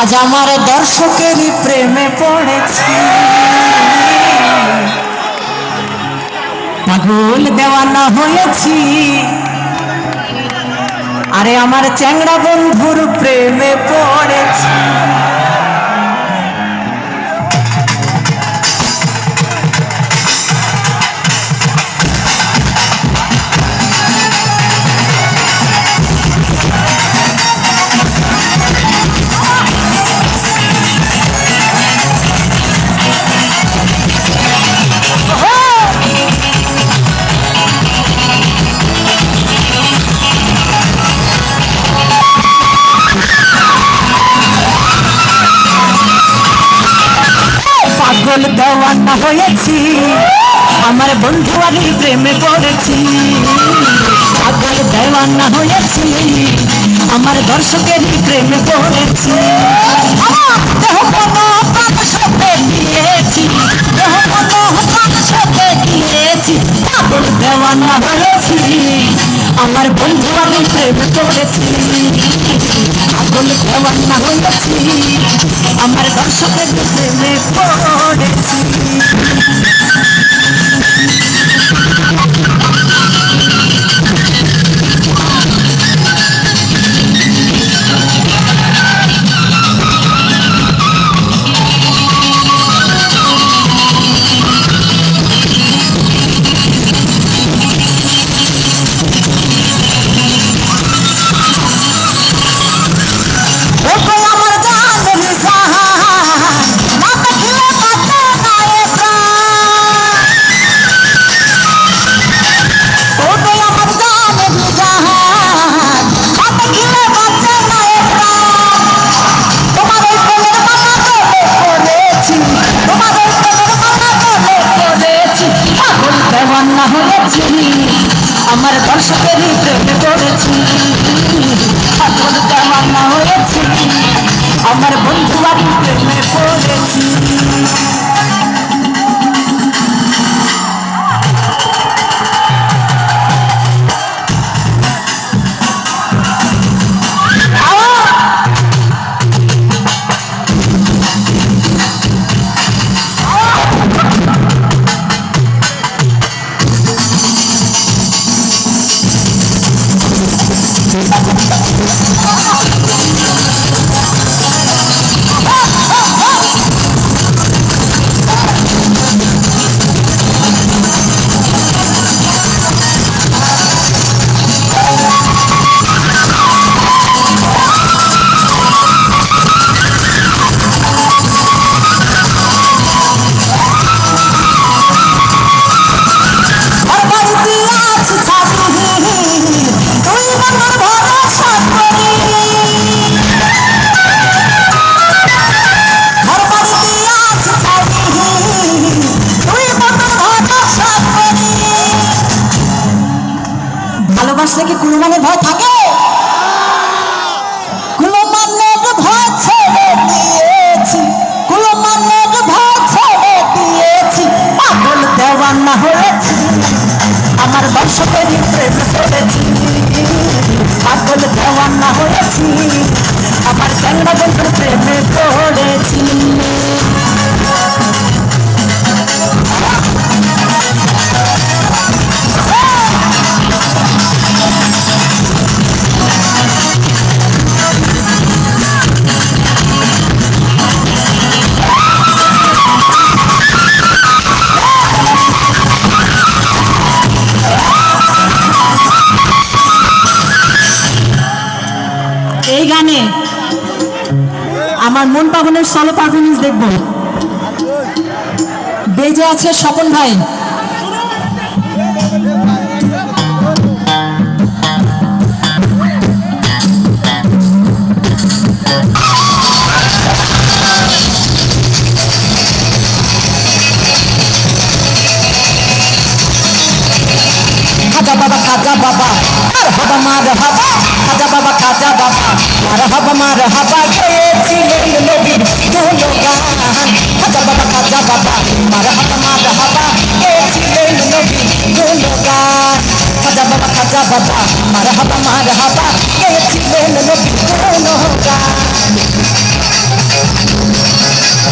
আজ আমার দর্শকেরই প্রেমে পড়েছি। পাগল দেওয়ানা হয়েছি। আরে আমার চ্যাংড়া বন্ধুর প্রেমে পড়েছি। পাগল দেওয়ানা হয়েছি আমার বন্ধু আমি প্রেমে পড়েছি পাগল দেওয়ানা হয়েছি। আমার দর্শকের প্রেমে পড়েছি দেওয়ানা হয়েছি। আমার বন্ধু আমি প্রেম করেছি। আগুন দেওয়ানা হয়েছি। আমার দর্শকের প্রেমে পড়েছি। ハハハハ! কোনো মানে ভয় থাকে? কোনো ছেড়ে দিয়েছি। কোনো ছেড়ে দিয়েছি। হয়েছি। আমার দর্শকের প্রেমে পড়েছি পাগল দেওয়ানা হয়েছি। আমার বন্ধুর প্রেমে পড়েছি। আমার মন পাবনের সলো পারফরমেন্স দেখব। বেজে আছে স্বপন ভাই। मरहबा मरहबा मरहबा गए ज़िले लोगी दोनों गान हजा बाबा हजा बाबा मरहबा मरहबा गए ज़िले लोगी दोनों गान हजा बाबा हजा बाबा मरहबा मरहबा गए